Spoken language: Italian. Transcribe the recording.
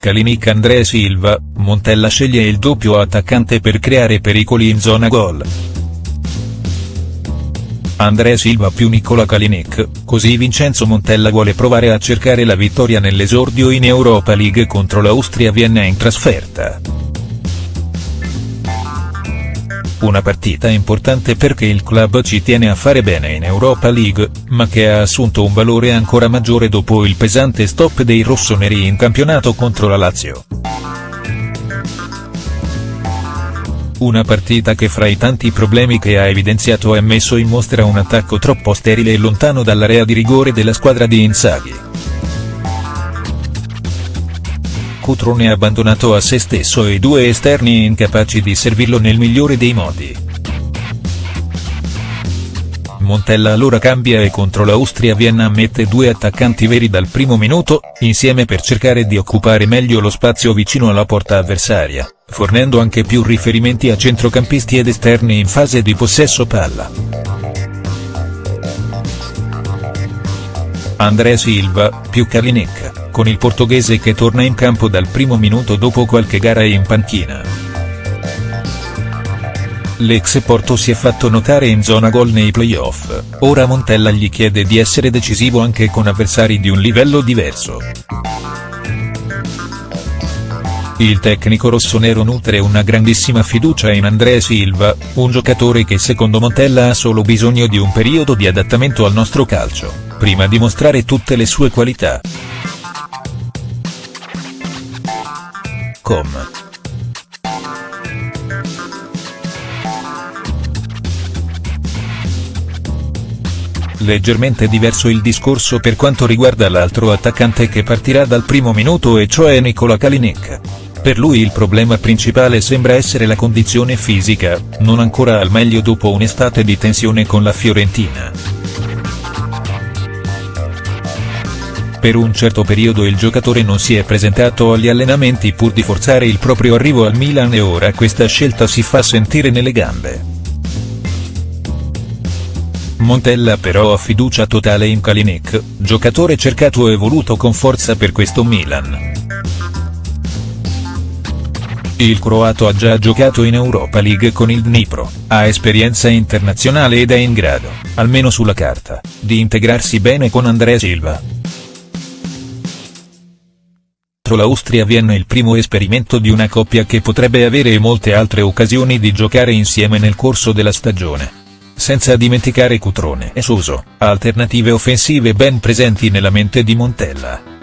Kalinic Andrea Silva, Montella sceglie il doppio attaccante per creare pericoli in zona gol. Andrea Silva più Nicola Kalinic, così Vincenzo Montella vuole provare a cercare la vittoria nell'esordio in Europa League contro l'Austria Vienna in trasferta. Una partita importante perché il club ci tiene a fare bene in Europa League, ma che ha assunto un valore ancora maggiore dopo il pesante stop dei rossoneri in campionato contro la Lazio. Una partita che fra i tanti problemi che ha evidenziato ha messo in mostra un attacco troppo sterile e lontano dall'area di rigore della squadra di Inzaghi. Cutrone abbandonato a se stesso e due esterni incapaci di servirlo nel migliore dei modi. Montella allora cambia e contro l'Austria Vienna mette due attaccanti veri dal primo minuto, insieme per cercare di occupare meglio lo spazio vicino alla porta avversaria fornendo anche più riferimenti a centrocampisti ed esterni in fase di possesso palla. Andrea Silva, più Kalinic, con il portoghese che torna in campo dal primo minuto dopo qualche gara in panchina. L'ex Porto si è fatto notare in zona gol nei playoff, ora Montella gli chiede di essere decisivo anche con avversari di un livello diverso. Il tecnico rossonero nutre una grandissima fiducia in Andrea Silva, un giocatore che secondo Montella ha solo bisogno di un periodo di adattamento al nostro calcio, prima di mostrare tutte le sue qualità. Com. Leggermente diverso il discorso per quanto riguarda l'altro attaccante che partirà dal primo minuto e cioè Nicola Kalinic. Per lui il problema principale sembra essere la condizione fisica, non ancora al meglio dopo un'estate di tensione con la Fiorentina. Per un certo periodo il giocatore non si è presentato agli allenamenti pur di forzare il proprio arrivo al Milan e ora questa scelta si fa sentire nelle gambe. Montella però ha fiducia totale in Kalinic, giocatore cercato e voluto con forza per questo Milan. Il croato ha già giocato in Europa League con il Dnipro, ha esperienza internazionale ed è in grado, almeno sulla carta, di integrarsi bene con Andrea Silva. l'Austria viene il primo esperimento di una coppia che potrebbe avere molte altre occasioni di giocare insieme nel corso della stagione. Senza dimenticare Cutrone e Suso, alternative offensive ben presenti nella mente di Montella.